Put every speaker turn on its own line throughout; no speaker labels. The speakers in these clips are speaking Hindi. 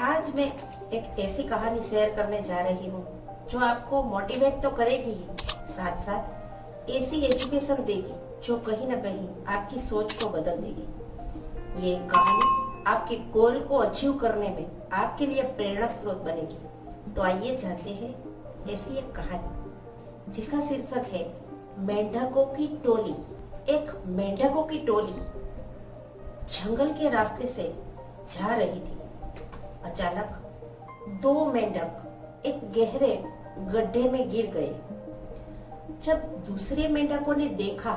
आज मैं एक ऐसी कहानी शेयर करने जा रही हूँ, जो आपको मोटिवेट तो करेगी ही साथ साथ ऐसी एजुकेशन देगी, जो कहीं ना कहीं आपकी सोच को बदल देगी। ये कहानी आपके गोल को अचीव करने में आपके लिए प्रेरणा स्रोत बनेगी। तो आइए जानते हैं ऐसी एक कहानी, जिसका शीर्षक है, मेंढकों की टोली। एक मेंढकों की टोली जंगल के रास्ते से जा रही थी। अचानक दो मेंढक एक गहरे गड्ढे में गिर गए। जब दूसरे मेंढकों ने देखा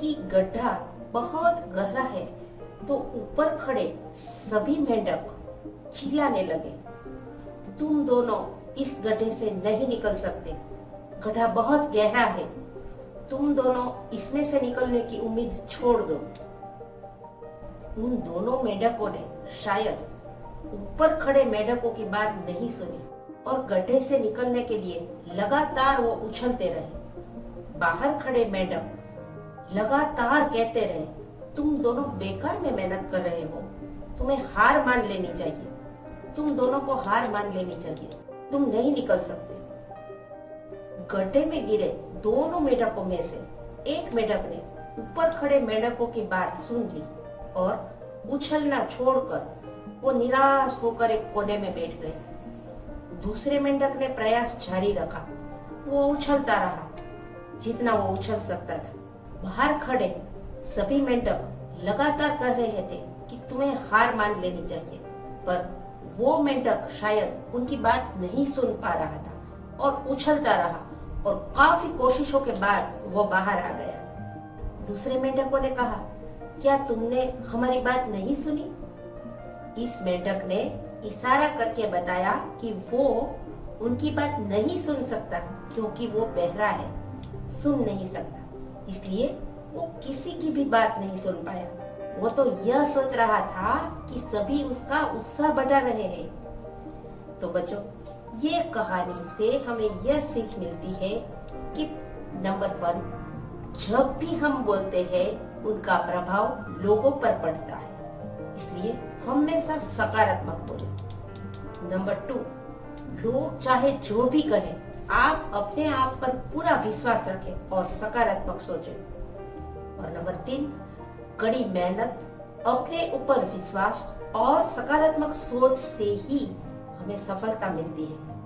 कि गड्ढा बहुत गहरा है तो ऊपर खड़े सभी मेंढक चिल्लाने लगे। तुम दोनों इस गड्ढे से नहीं निकल सकते। गड्ढा बहुत गहरा है। तुम दोनों इसमें से निकलने की उम्मीद छोड़ दो। उन दोनों मेढकों ने शायद ऊपर खड़े मेढकों की बात नहीं सुनी और गड्ढे से निकलने के लिए लगातार वो उछलते रहे। बाहर खड़े मेढक लगातार कहते रहे, तुम दोनों बेकार में मेहनत कर रहे हो। तुम्हें हार मान लेनी चाहिए। तुम दोनों को हार मान लेनी चाहिए। तुम नहीं निकल सकते। गड्ढे में गिरे दोनों मेढकों में से एक मेढक ने ऊपर खड़े मेढकों की बात सुन ली। और उछलना छोड़कर वो निराश होकर एक कोने में बैठ गए दूसरे मेंढक ने प्रयास जारी रखा। वो उछलता रहा, जितना वो उछल सकता था। बाहर खड़े सभी मेंढक लगातार कह रहे थे कि तुम्हें हार मान लेनी चाहिए, पर वो मेंढक शायद उनकी बात नहीं सुन पा रहा था और उछलता रहा और काफ़ी कोशिशों के बाद वो बाहर आ गया। दूसरे मेंढकों ने कहा क्या तुमने हमारी बात नहीं सुनी? इस मेंढक ने इशारा करके बताया कि वो उनकी बात नहीं सुन सकता, क्योंकि वो बहरा है, सुन नहीं सकता। इसलिए वो किसी की भी बात नहीं सुन पाया। वो तो यह सोच रहा था कि सभी उसका उत्साह बढ़ा रहे हैं। तो बच्चों, ये कहानी से हमें यह सीख मिलती है कि नंबर वन जब भी हम बोलते हैं, उनका प्रभाव लोगों पर पड़ता है। इसलिए हमेशा सकारात्मक बोले। नंबर टू लोग चाहे जो भी कहें, आप अपने आप पर पूरा विश्वास रखें और सकारात्मक सोचें। और नंबर तीन, कड़ी मेहनत, अपने ऊपर विश्वास और सकारात्मक सोच से ही हमें सफलता मिलती है।